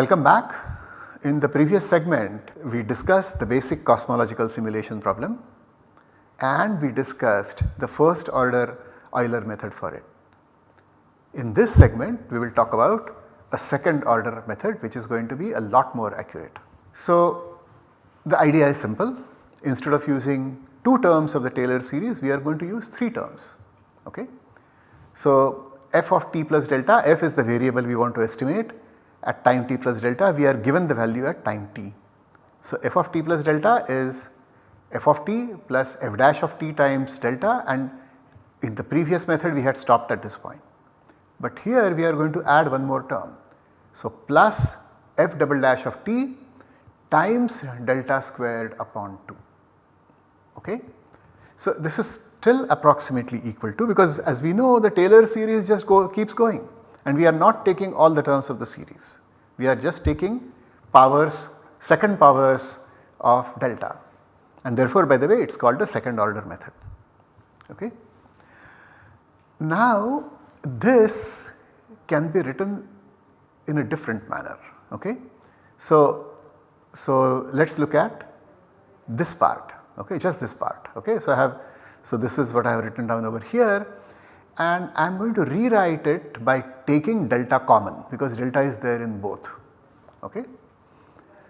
Welcome back. In the previous segment we discussed the basic cosmological simulation problem and we discussed the first order Euler method for it. In this segment we will talk about a second order method which is going to be a lot more accurate. So the idea is simple instead of using 2 terms of the Taylor series we are going to use 3 terms. Okay. So f of t plus delta f is the variable we want to estimate at time t plus delta we are given the value at time t. So f of t plus delta is f of t plus f dash of t times delta and in the previous method we had stopped at this point. But here we are going to add one more term. So plus f double dash of t times delta squared upon 2. Okay. So this is still approximately equal to because as we know the Taylor series just go, keeps going and we are not taking all the terms of the series. We are just taking powers second powers of delta and therefore by the way it is called the second order method. Okay. Now this can be written in a different manner. Okay. So, so let us look at this part okay just this part okay. So I have so this is what I have written down over here and I am going to rewrite it by taking delta common because delta is there in both okay.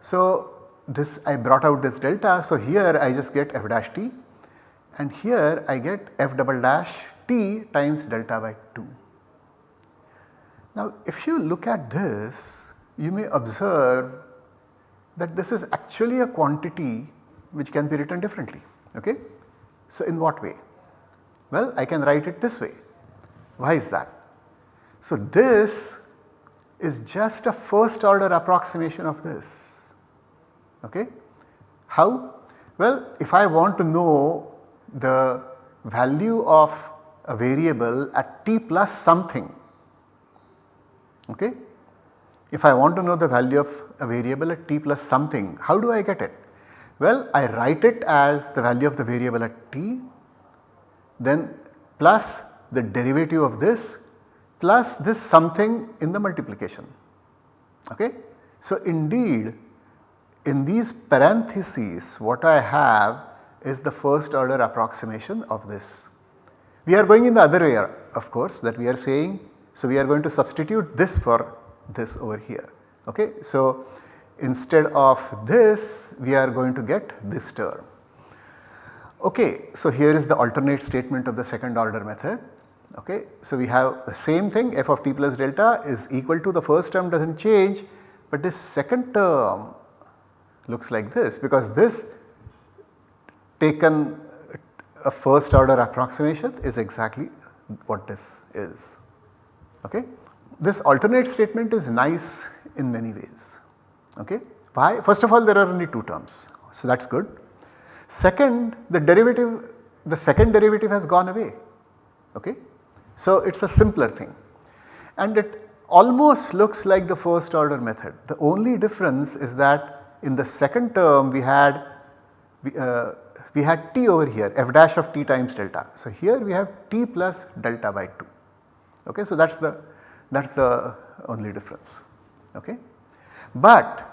So this I brought out this delta so here I just get f dash t and here I get f double dash t times delta by 2. Now if you look at this you may observe that this is actually a quantity which can be written differently. Okay? So in what way? Well I can write it this way. Why is that? So this is just a first order approximation of this. Okay? How? Well if I want to know the value of a variable at t plus something okay. If I want to know the value of a variable at t plus something how do I get it? Well I write it as the value of the variable at t then plus the derivative of this plus this something in the multiplication okay. So indeed in these parentheses what I have is the first order approximation of this. We are going in the other way of course that we are saying so we are going to substitute this for this over here okay. So instead of this we are going to get this term. Okay, so here is the alternate statement of the second order method. Okay, so we have the same thing f of t plus delta is equal to the first term does not change but this second term looks like this because this taken a first order approximation is exactly what this is. Okay. This alternate statement is nice in many ways. Okay. Why? First of all there are only 2 terms so that is good. Second the derivative the second derivative has gone away. Okay. So it is a simpler thing and it almost looks like the first order method. The only difference is that in the second term we had uh, we had t over here f dash of t times delta. So here we have t plus delta by 2 okay. So that is the that is the only difference okay. But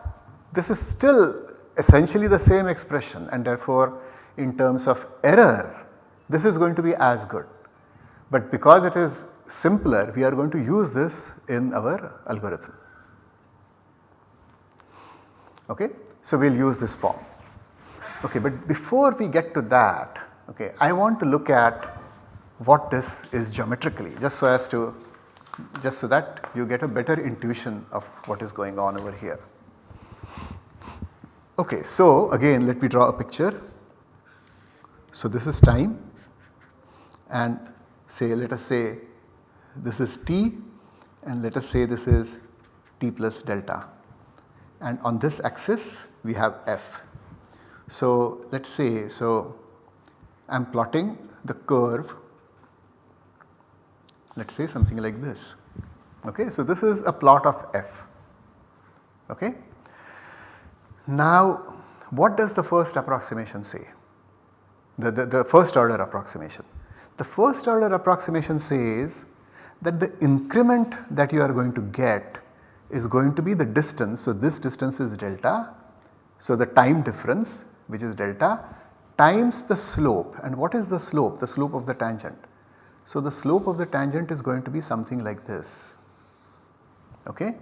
this is still essentially the same expression and therefore in terms of error this is going to be as good. But because it is simpler we are going to use this in our algorithm. Okay. So we will use this form. Okay, but before we get to that okay, I want to look at what this is geometrically just so as to just so that you get a better intuition of what is going on over here. Okay, so again let me draw a picture. So this is time and say let us say this is t and let us say this is t plus delta and on this axis we have f. So let us say so I am plotting the curve let us say something like this. Okay. So, this is a plot of f. Okay. Now, what does the first approximation say? The, the, the first order approximation. The first order approximation says that the increment that you are going to get is going to be the distance. So, this distance is delta. So, the time difference which is delta times the slope and what is the slope? The slope of the tangent. So, the slope of the tangent is going to be something like this. Okay?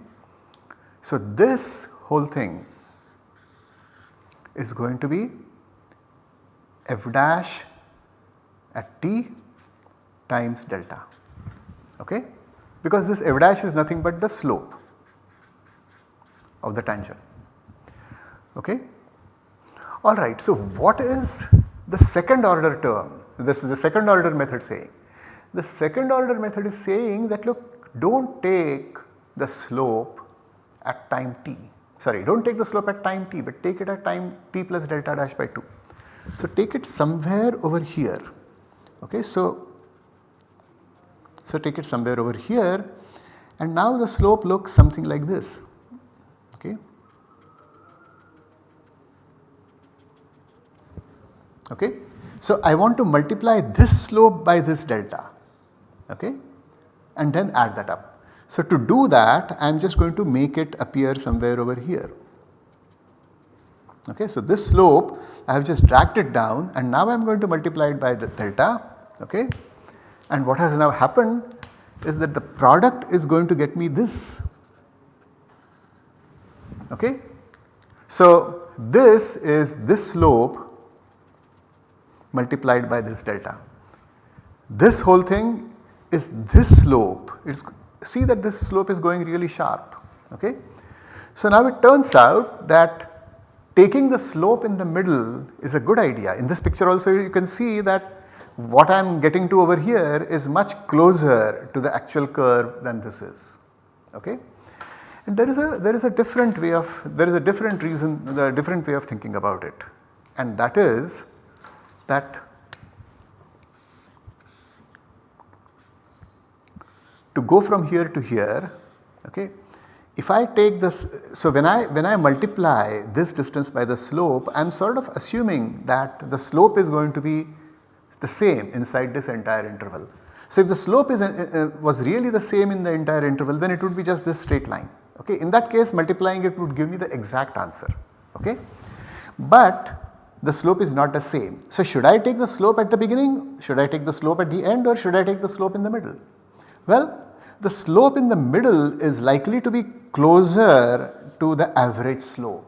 So, this whole thing is going to be f dash at t times delta. Okay? Because this f dash is nothing but the slope of the tangent. Okay. Alright so what is the second order term? This is the second order method saying. The second order method is saying that look do not take the slope at time t sorry do not take the slope at time t but take it at time t plus delta dash by 2. So take it somewhere over here okay so so take it somewhere over here and now the slope looks something like this okay. Okay. So I want to multiply this slope by this delta okay and then add that up. So to do that I am just going to make it appear somewhere over here. Okay, so this slope I have just dragged it down and now I am going to multiply it by the delta okay and what has now happened is that the product is going to get me this okay. So this is this slope multiplied by this delta. This whole thing is this slope it is see that this slope is going really sharp. Okay. So now it turns out that taking the slope in the middle is a good idea. In this picture also you can see that what I am getting to over here is much closer to the actual curve than this is. Okay. And there is a there is a different way of there is a different reason the different way of thinking about it and that is that to go from here to here okay if I take this so when I when I multiply this distance by the slope I am sort of assuming that the slope is going to be the same inside this entire interval. So if the slope is uh, uh, was really the same in the entire interval then it would be just this straight line okay in that case multiplying it would give me the exact answer okay. But the slope is not the same. So should I take the slope at the beginning, should I take the slope at the end or should I take the slope in the middle? Well, the slope in the middle is likely to be closer to the average slope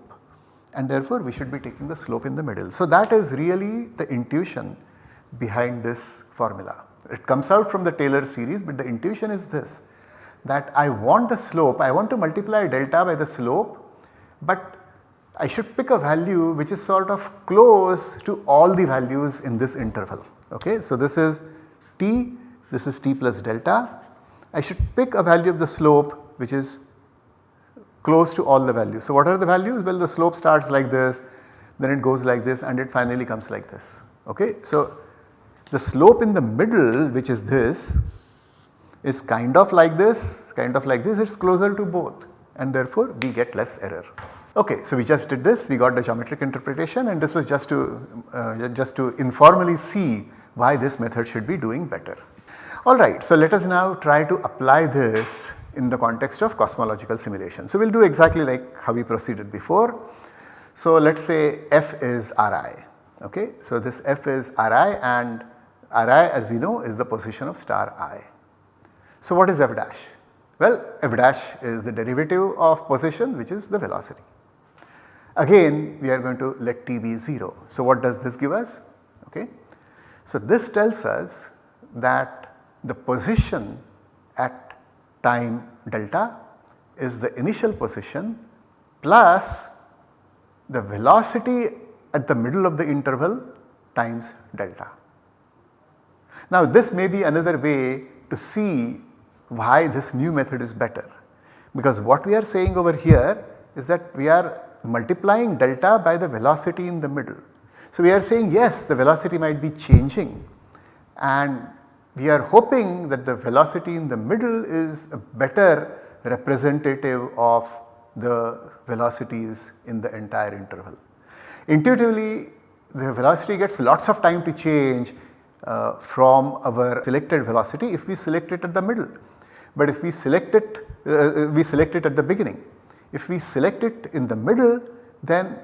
and therefore we should be taking the slope in the middle. So that is really the intuition behind this formula. It comes out from the Taylor series but the intuition is this that I want the slope, I want to multiply delta by the slope but I should pick a value which is sort of close to all the values in this interval. Okay? So this is t, this is t plus delta I should pick a value of the slope which is close to all the values. So what are the values? Well the slope starts like this, then it goes like this and it finally comes like this. Okay? So the slope in the middle which is this is kind of like this, kind of like this, it is closer to both and therefore we get less error. Okay, so we just did this, we got the geometric interpretation and this was just to uh, just to informally see why this method should be doing better. Alright, so let us now try to apply this in the context of cosmological simulation. So we will do exactly like how we proceeded before. So let us say f is Ri, okay. So this f is Ri and Ri as we know is the position of star i. So what is f dash? Well f dash is the derivative of position which is the velocity. Again we are going to let t be 0. So what does this give us? Okay. So this tells us that the position at time delta is the initial position plus the velocity at the middle of the interval times delta. Now this may be another way to see why this new method is better because what we are saying over here is that we are multiplying delta by the velocity in the middle. So we are saying yes the velocity might be changing and we are hoping that the velocity in the middle is a better representative of the velocities in the entire interval. Intuitively the velocity gets lots of time to change uh, from our selected velocity if we select it at the middle. But if we select it uh, we select it at the beginning. If we select it in the middle then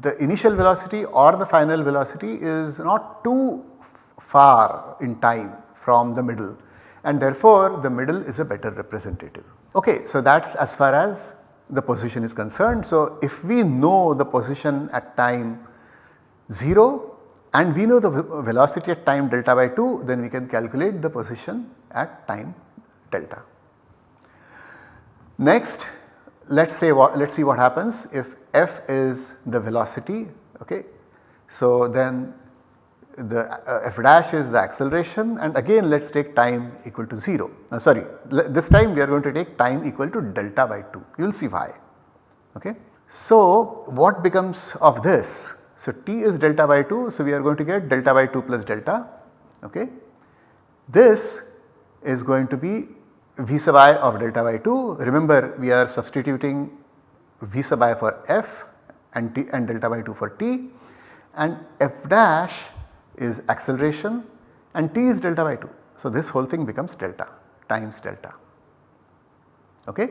the initial velocity or the final velocity is not too far in time from the middle and therefore the middle is a better representative. Okay, so that is as far as the position is concerned. So if we know the position at time 0 and we know the velocity at time delta by 2 then we can calculate the position at time delta. Next let us say what let us see what happens if f is the velocity okay. So then the uh, f dash is the acceleration and again let us take time equal to 0 uh, sorry this time we are going to take time equal to delta by 2 you will see why okay. So what becomes of this? So t is delta by 2 so we are going to get delta by 2 plus delta okay. This is going to be v sub i of delta by 2 remember we are substituting v sub i for f and t and delta by 2 for t and f dash is acceleration and t is delta by 2. So, this whole thing becomes delta times delta. Okay.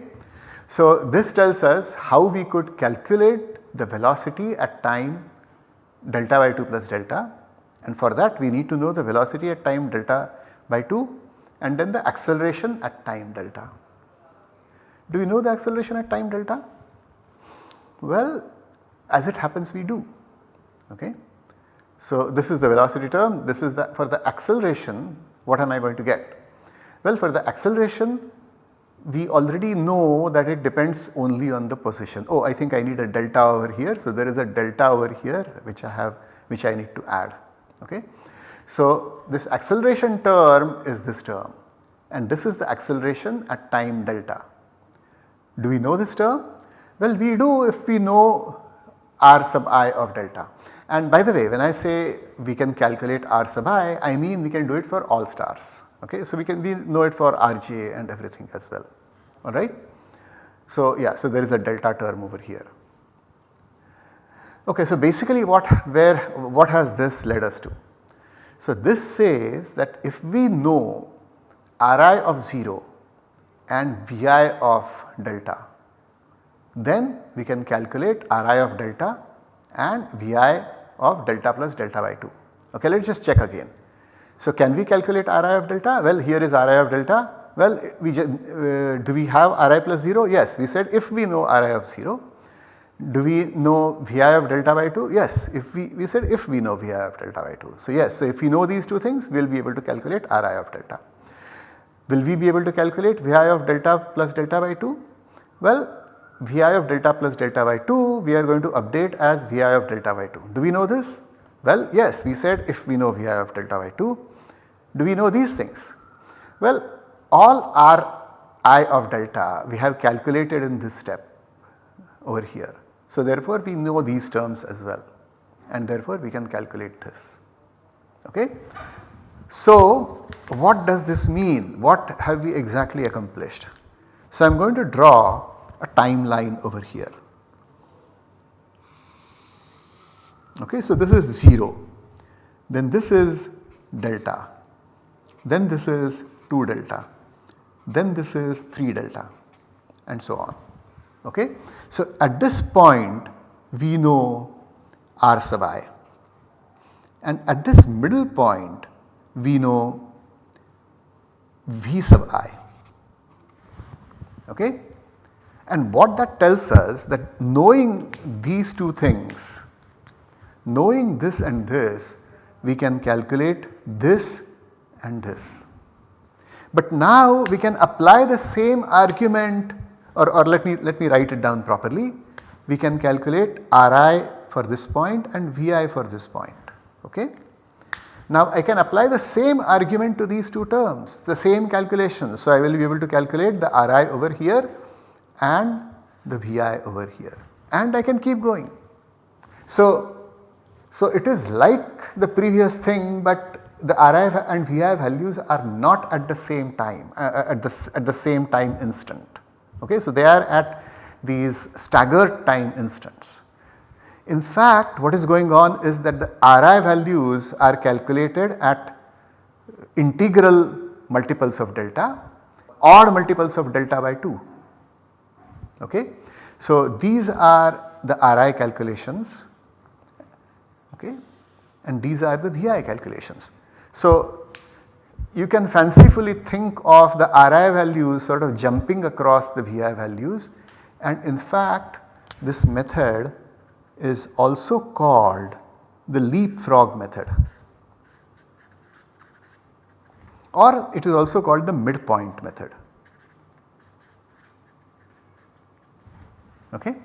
So, this tells us how we could calculate the velocity at time delta by 2 plus delta and for that we need to know the velocity at time delta by 2 and then the acceleration at time delta. Do we know the acceleration at time delta? Well, as it happens we do. Okay. So, this is the velocity term, this is the for the acceleration what am I going to get? Well for the acceleration we already know that it depends only on the position. Oh I think I need a delta over here. So, there is a delta over here which I have which I need to add. Okay. So, this acceleration term is this term and this is the acceleration at time delta. Do we know this term? Well we do if we know r sub i of delta. And by the way when I say we can calculate R sub i, I mean we can do it for all stars. Okay? So we can we know it for RGA and everything as well alright. So yeah so there is a delta term over here. Okay, so basically what where what has this led us to? So this says that if we know Ri of 0 and Vi of delta then we can calculate Ri of delta and Vi of delta plus delta by 2. Okay, let us just check again. So can we calculate Ri of delta? Well here is Ri of delta. Well we uh, do we have Ri plus 0? Yes we said if we know Ri of 0. Do we know Vi of delta by 2? Yes if we, we said if we know Vi of delta by 2. So yes so if we know these two things we will be able to calculate Ri of delta. Will we be able to calculate Vi of delta plus delta by 2? Well Vi of delta plus delta by 2 we are going to update as Vi of delta by 2. Do we know this? Well yes we said if we know Vi of delta by 2. Do we know these things? Well all r i of delta we have calculated in this step over here. So therefore we know these terms as well and therefore we can calculate this. Okay. So what does this mean? What have we exactly accomplished? So I am going to draw a timeline over here. Okay, so this is 0, then this is delta, then this is 2 delta, then this is 3 delta and so on. Okay. So at this point we know r sub i and at this middle point we know v sub i. Okay. And what that tells us that knowing these two things, knowing this and this we can calculate this and this. But now we can apply the same argument or, or let me let me write it down properly. We can calculate Ri for this point and Vi for this point. Okay. Now I can apply the same argument to these two terms, the same calculation. So I will be able to calculate the Ri over here and the Vi over here and I can keep going. So, so it is like the previous thing but the Ri and Vi values are not at the same time uh, uh, at the at the same time instant. Okay, so they are at these staggered time instants. In fact, what is going on is that the Ri values are calculated at integral multiples of delta, or multiples of delta by 2 Okay. So, these are the RI calculations okay, and these are the VI calculations. So, you can fancifully think of the RI values sort of jumping across the VI values and in fact this method is also called the leapfrog method or it is also called the midpoint method. Okay.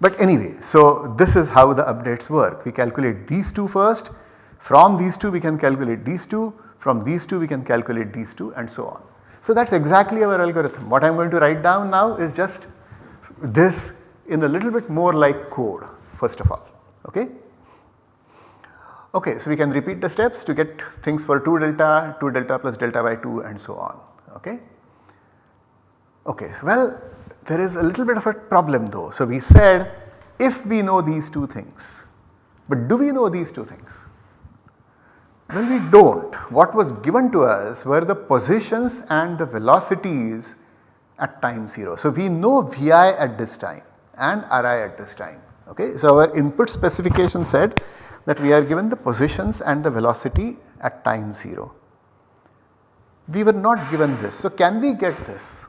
But anyway, so this is how the updates work. We calculate these two first, from these two we can calculate these two, from these two we can calculate these two and so on. So that is exactly our algorithm. What I am going to write down now is just this in a little bit more like code first of all. Okay. Okay, so we can repeat the steps to get things for 2 delta, 2 delta plus delta by 2 and so on. Okay. Okay, well there is a little bit of a problem though. So we said if we know these two things, but do we know these two things? Well we do not. What was given to us were the positions and the velocities at time 0. So we know Vi at this time and Ri at this time. Okay. So our input specification said that we are given the positions and the velocity at time 0. We were not given this. So can we get this?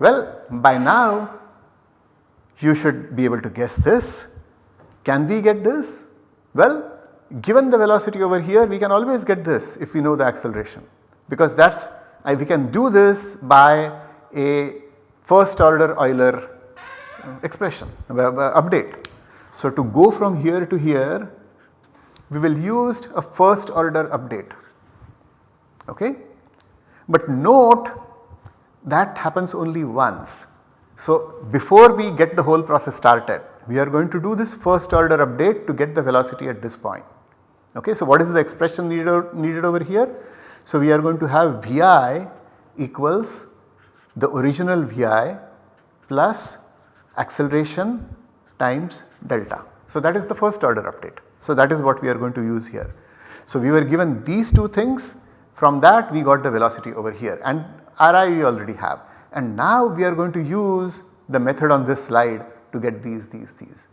Well by now you should be able to guess this. Can we get this? Well given the velocity over here we can always get this if we know the acceleration because that is we can do this by a first order Euler uh, expression uh, uh, update. So to go from here to here we will use a first order update okay. But note that happens only once. So before we get the whole process started we are going to do this first order update to get the velocity at this point. Okay. So what is the expression needed, needed over here? So we are going to have Vi equals the original Vi plus acceleration times delta. So that is the first order update. So that is what we are going to use here. So we were given these two things from that we got the velocity over here and Ri we already have and now we are going to use the method on this slide to get these these these.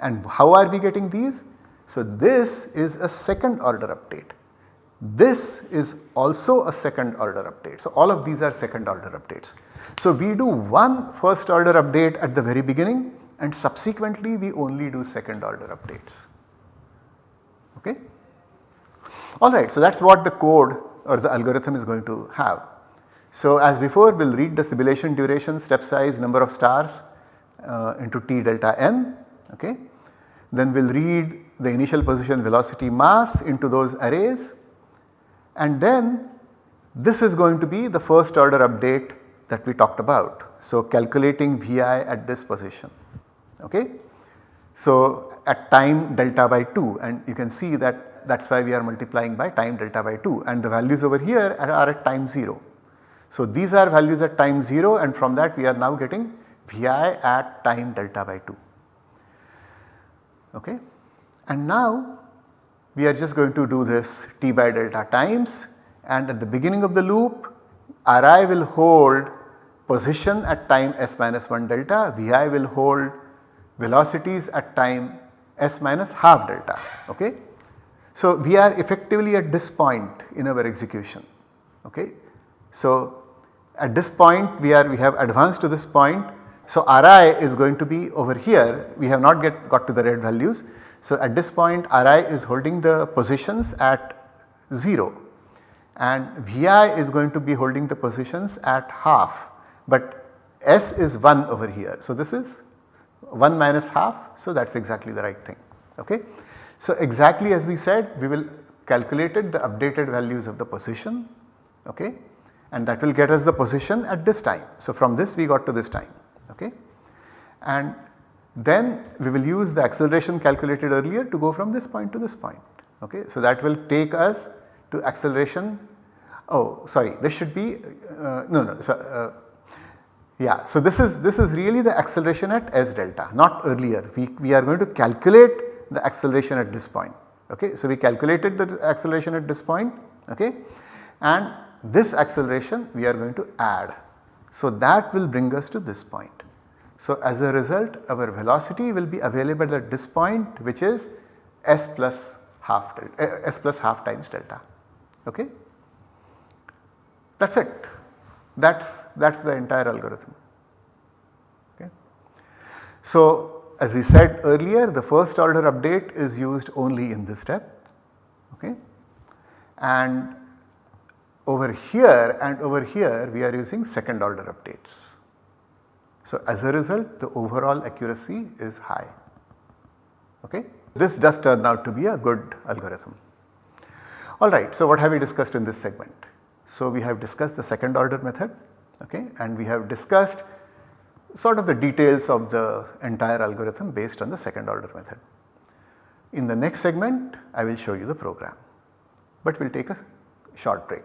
And how are we getting these? So this is a second order update. This is also a second order update. So all of these are second order updates. So we do one first order update at the very beginning and subsequently we only do second order updates. Okay. Alright, so that is what the code or the algorithm is going to have. So as before we will read the simulation duration, step size, number of stars uh, into t delta n. Okay. Then we will read the initial position velocity mass into those arrays and then this is going to be the first order update that we talked about. So calculating Vi at this position. Okay. So at time delta by 2 and you can see that that is why we are multiplying by time delta by 2 and the values over here are, are at time 0. So these are values at time 0 and from that we are now getting Vi at time delta by 2. Okay. And now we are just going to do this t by delta times and at the beginning of the loop Ri will hold position at time s minus 1 delta, Vi will hold velocities at time s minus half delta. Okay. So, we are effectively at this point in our execution. Okay. So, at this point we are we have advanced to this point. So, Ri is going to be over here we have not get got to the red values. So, at this point Ri is holding the positions at 0 and Vi is going to be holding the positions at half but S is 1 over here. So, this is 1 minus half. So, that is exactly the right thing. Okay. So, exactly as we said we will calculated the updated values of the position okay, and that will get us the position at this time. So, from this we got to this time okay. and then we will use the acceleration calculated earlier to go from this point to this point okay. So, that will take us to acceleration oh sorry this should be uh, no no so, uh, yeah, so this is this is really the acceleration at s delta not earlier we, we are going to calculate the acceleration at this point okay. So we calculated the acceleration at this point okay and this acceleration we are going to add. So that will bring us to this point. So, as a result our velocity will be available at this point which is s plus half delta, uh, s plus half times delta. Okay? That is it. That is that is the entire algorithm. Okay. So, as we said earlier the first order update is used only in this step okay. and over here and over here we are using second order updates. So, as a result the overall accuracy is high. Okay. This does turn out to be a good algorithm. Alright, so what have we discussed in this segment? So, we have discussed the second order method okay, and we have discussed sort of the details of the entire algorithm based on the second order method. In the next segment I will show you the program, but we will take a short break.